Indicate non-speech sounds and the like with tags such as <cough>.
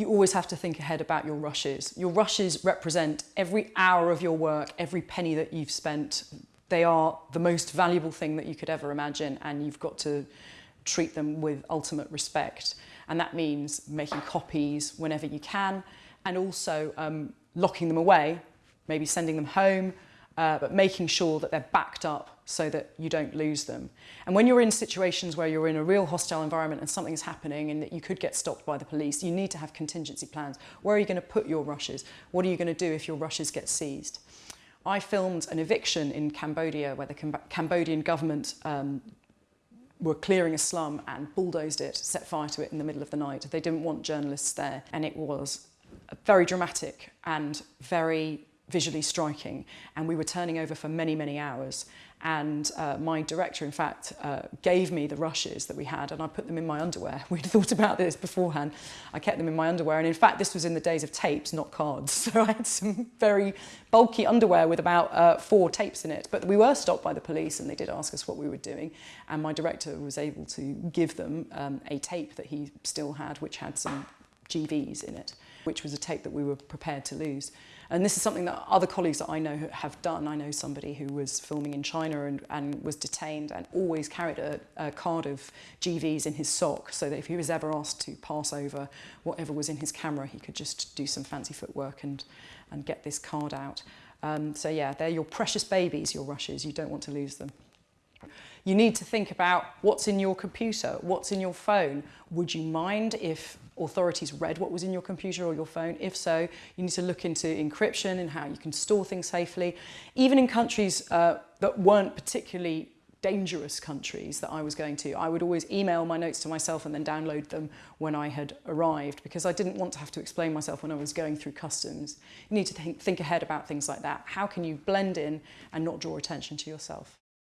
you always have to think ahead about your rushes. Your rushes represent every hour of your work, every penny that you've spent. They are the most valuable thing that you could ever imagine and you've got to treat them with ultimate respect. And that means making copies whenever you can and also um, locking them away, maybe sending them home, uh, but making sure that they're backed up so that you don't lose them. And when you're in situations where you're in a real hostile environment and something's happening and that you could get stopped by the police, you need to have contingency plans. Where are you going to put your rushes? What are you going to do if your rushes get seized? I filmed an eviction in Cambodia where the Cam Cambodian government um, were clearing a slum and bulldozed it, set fire to it in the middle of the night. They didn't want journalists there and it was very dramatic and very visually striking and we were turning over for many many hours. And uh, my director in fact uh, gave me the rushes that we had and I put them in my underwear. <laughs> We'd thought about this beforehand. I kept them in my underwear and in fact this was in the days of tapes not cards. <laughs> So I had some very bulky underwear with about uh, four tapes in it. But we were stopped by the police and they did ask us what we were doing. And my director was able to give them um, a tape that he still had which had some GVs in it which was a tape that we were prepared to lose. And this is something that other colleagues that I know have done. I know somebody who was filming in China and, and was detained and always carried a, a card of GVs in his sock so that if he was ever asked to pass over whatever was in his camera, he could just do some fancy footwork and, and get this card out. Um, so yeah, they're your precious babies, your rushes. You don't want to lose them. You need to think about what's in your computer, what's in your phone. Would you mind if authorities read what was in your computer or your phone? If so, you need to look into encryption and how you can store things safely. Even in countries uh, that weren't particularly dangerous countries that I was going to, I would always email my notes to myself and then download them when I had arrived because I didn't want to have to explain myself when I was going through customs. You need to think, think ahead about things like that. How can you blend in and not draw attention to yourself?